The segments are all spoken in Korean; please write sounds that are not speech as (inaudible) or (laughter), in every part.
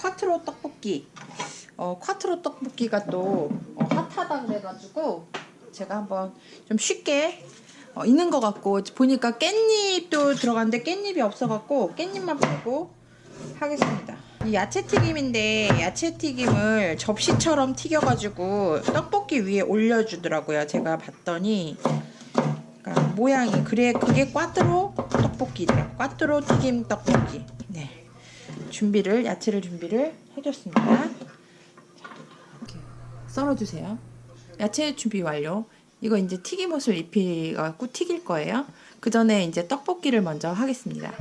콰트로 떡볶이. 어, 콰트로 떡볶이가 또 어, 핫하다 그래가지고 제가 한번 좀 쉽게 어, 있는 것 같고 보니까 깻잎도 들어갔는데 깻잎이 없어갖고 깻잎만 빼고 하겠습니다. 이 야채 튀김인데 야채 튀김을 접시처럼 튀겨가지고 떡볶이 위에 올려주더라고요. 제가 봤더니 그러니까 모양이 그래 그게 꽈트로 떡볶이래. 꽈트로 튀김 떡볶이. 네. 준비를 야채를 준비를 해줬습니다. 썰어주세요. 야채 준비 완료. 이거 이제 튀김옷을 입히갖고 튀길 거예요. 그 전에 이제 떡볶이를 먼저 하겠습니다.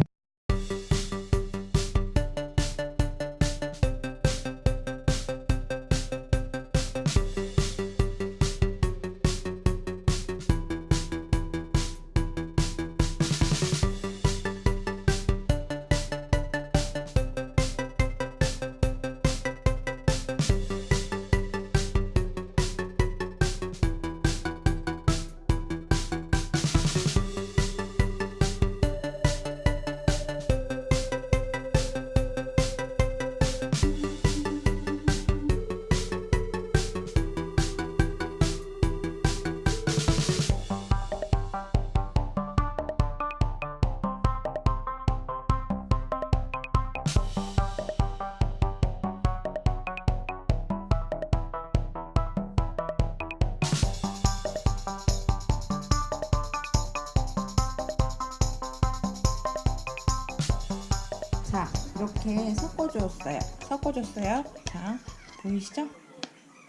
이렇게 섞어줬어요. 섞어줬어요. 자, 보이시죠?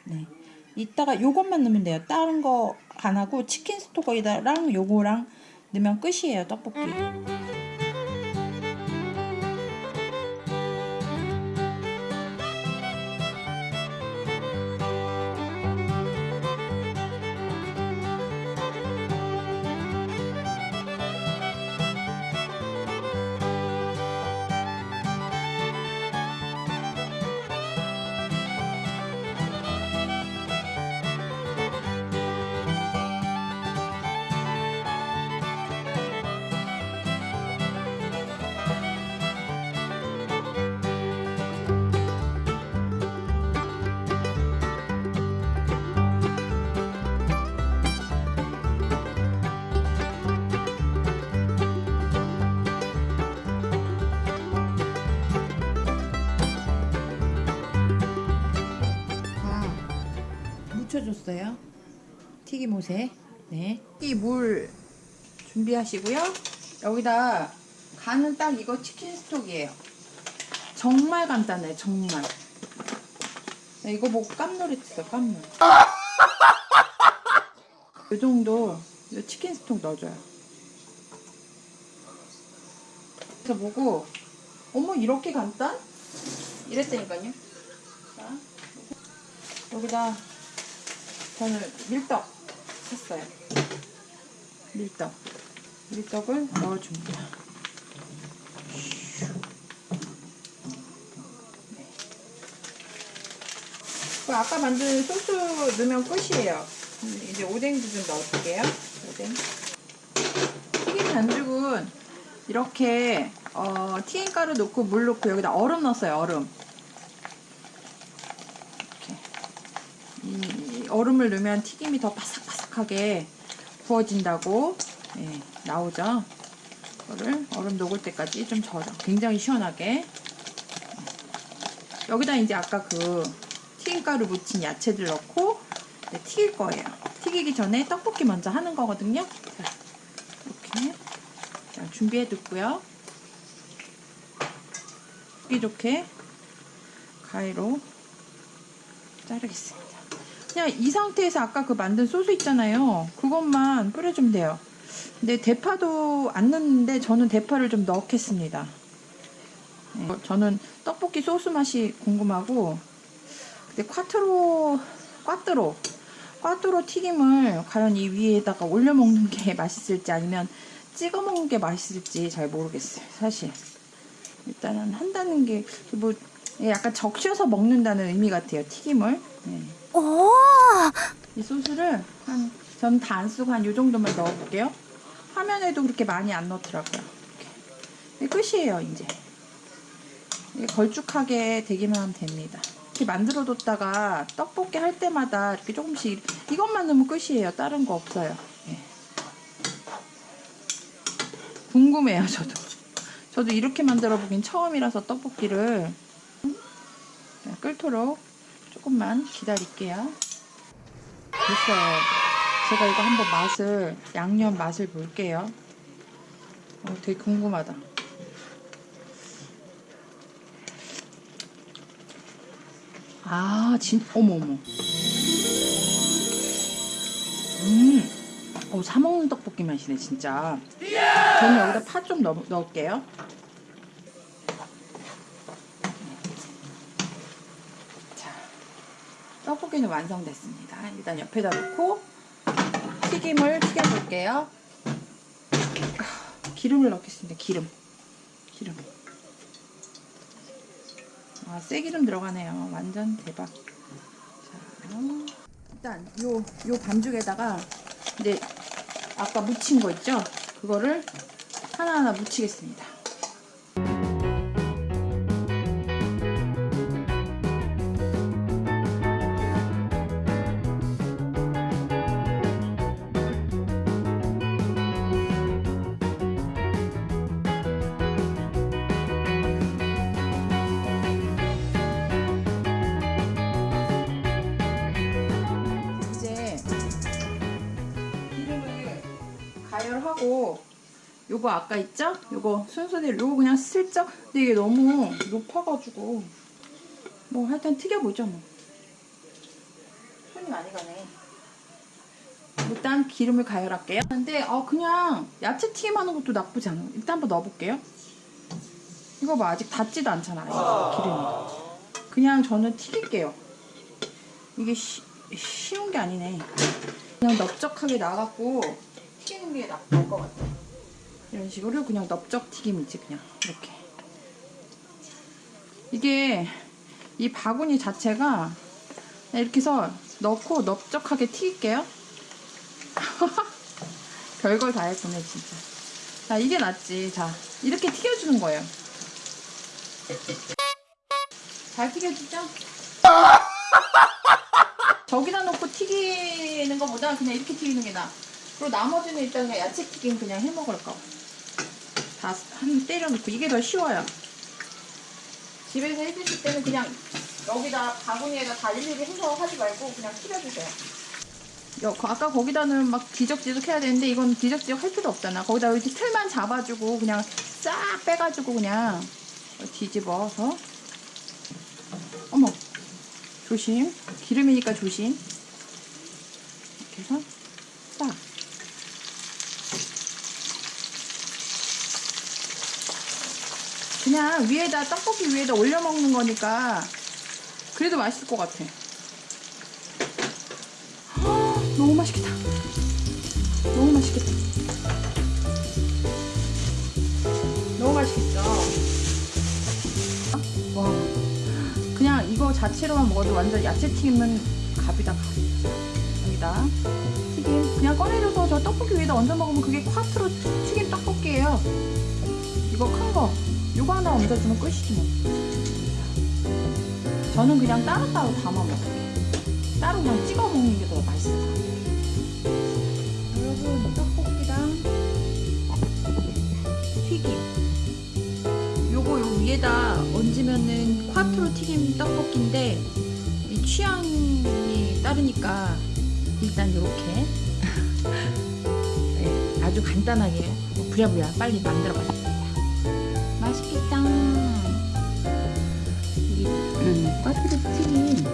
네. 이따가 요것만 넣으면 돼요. 다른 거 안 하고 치킨 스톡이랑 요거랑 넣으면 끝이에요. 떡볶이. 묻혀줬어요. 튀김옷에. 네. 이물 준비하시고요. 여기다 간은 딱 이거 치킨 스톡이에요. 정말 간단해, 정말. 나 이거 보고 깜놀했어, 깜놀. 이 정도 이 치킨 스톡 넣어줘요. 그래서 보고 어머 이렇게 간단? 이랬다니까요. 자, 여기다 저는 밀떡 샀어요. 밀떡. 밀떡을 넣어줍니다. 네. 그 아까 만든 소스 넣으면 끝이에요. 음, 이제 오뎅도 좀 넣어줄게요. 오뎅. 튀김 반죽은 이렇게 어, 튀김가루 넣고 물 넣고 여기다 얼음 넣었어요. 얼음. 이 얼음을 넣으면 튀김이 더 바삭바삭하게 구워진다고 예, 나오죠. 이거를 얼음 녹을 때까지 좀 저어줘. 굉장히 시원하게. 여기다 이제 아까 그 튀김가루 묻힌 야채들 넣고 튀길 거예요. 튀기기 전에 떡볶이 먼저 하는 거거든요. 자, 이렇게 자, 준비해 뒀고요. 먹기 좋게 가위로 자르겠습니다. 그냥 이 상태에서 아까 그 만든 소스 있잖아요. 그것만 뿌려주면 돼요. 근데 대파도 안 넣는데 저는 대파를 좀 넣겠습니다. 네, 저는 떡볶이 소스 맛이 궁금하고 근데 콰트로 꽈트로 꽈트로 튀김을 과연 이 위에다가 올려 먹는 게 (laughs) 맛있을지 아니면 찍어 먹는 게 맛있을지 잘 모르겠어요. 사실 일단은 한다는 게 뭐 약간 적셔서 먹는다는 의미 같아요. 튀김을. 네. 오, 이 소스를 한, 전 다 안 쓰고 한요 정도만 넣어볼게요. 화면에도 그렇게 많이 안 넣더라고요. 이렇게. 네, 끝이에요, 이제. 이게 걸쭉하게 되기만 하면 됩니다. 이렇게 만들어 뒀다가 떡볶이 할 때마다 이렇게 조금씩 이것만 넣으면 끝이에요. 다른 거 없어요. 예. 궁금해요, 저도. 저도 이렇게 만들어 보긴 처음이라서 떡볶이를 자, 끓도록 조금만 기다릴게요. 됐어요. 제가 이거 한번 맛을 양념 맛을 볼게요. 어, 되게 궁금하다. 아, 진, 어머, 어머. 음, 어, 사먹는 떡볶이 맛이네, 진짜. 저는 여기다 파 좀 넣을게요. 자, 떡볶이는 완성됐습니다. 일단 옆에다 놓고 튀김을 튀겨볼게요. 기름을 넣겠습니다. 기름. 기름. 아, 쇠기름 들어가네요. 완전 대박. 자, 일단 요, 요 반죽에다가 이제 아까 묻힌 거 있죠? 그거를 하나하나 묻히겠습니다. 요거 아까 있죠? 요거 순서대로 요거 그냥 슬쩍. 근데 이게 너무 높아가지고. 뭐 하여튼 튀겨보죠 뭐. 손이 많이 가네. 일단 기름을 가열할게요. 근데 어 그냥 야채 튀김 하는 것도 나쁘지 않아요. 일단 한번 넣어볼게요. 이거 봐 아직 닿지도 않잖아 이 기름이. 그냥 저는 튀길게요. 이게 쉬, 쉬운 게 아니네. 그냥 넓적하게 나갖고 튀기는 게 나을 것 같아. 이런 식으로 그냥 넓적 튀김이지 그냥 이렇게. 이게 이 바구니 자체가 이렇게 해서 넣고 넓적하게 튀길게요. (laughs) 별걸 다 했구네 진짜. 자 이게 낫지. 자 이렇게 튀겨주는 거예요. 잘 튀겨지죠? (laughs) 저기다 놓고 튀기는 것보다 그냥 이렇게 튀기는 게 나아. 그리고 나머지는 일단 야채 튀김 그냥 해 먹을까. 다 한 때려놓고 이게 더 쉬워요. 집에서 해주실 때는 그냥 여기다 바구니에다 다 일일이 해서 하지 말고 그냥 튀겨주세요. 여, 거- 아까 거기다는 막 뒤적뒤적 해야 되는데 이건 뒤적뒤적 할 필요 없잖아. 거기다 이렇게 틀만 잡아주고 그냥 싹 빼가지고 그냥 뒤집어서 어머 조심. 기름이니까 조심. 이렇게 해서 딱. 그냥 위에다 떡볶이 위에다 올려 먹는 거니까 그래도 맛있을 것 같아. 헉, 너무 맛있겠다. 너무 맛있겠다. 너무 맛있겠죠? 와. 그냥 이거 자체로만 먹어도 완전 야채 튀김은 갑이다 갑. 여기다 튀김 그냥 꺼내줘서 저 떡볶이 위에다 얹어 먹으면 그게 콰트로 튀김 떡볶이에요. 이거 큰 거. 요거 하나 얹어주면 끝이지 뭐. 저는 그냥 따로따로 담아 먹을게요. 따로 그냥 찍어 먹는 게 더 맛있어. 여러분 떡볶이랑 튀김. 요거 요 위에다 얹으면은 콰트로 튀김 떡볶이인데 이 취향이 따르니까 일단 요렇게 (laughs) 네, 아주 간단하게 부랴부랴 빨리 만들어 봤습니다. 맛있겠다. 이 음, 꽈트로 튀김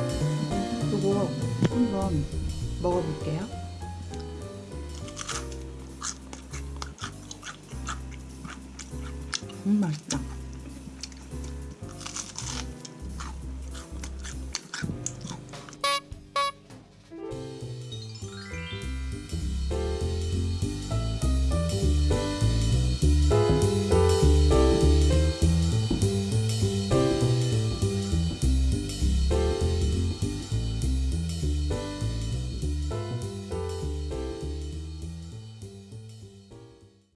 요거 한번 먹어볼게요. 음 맛있다.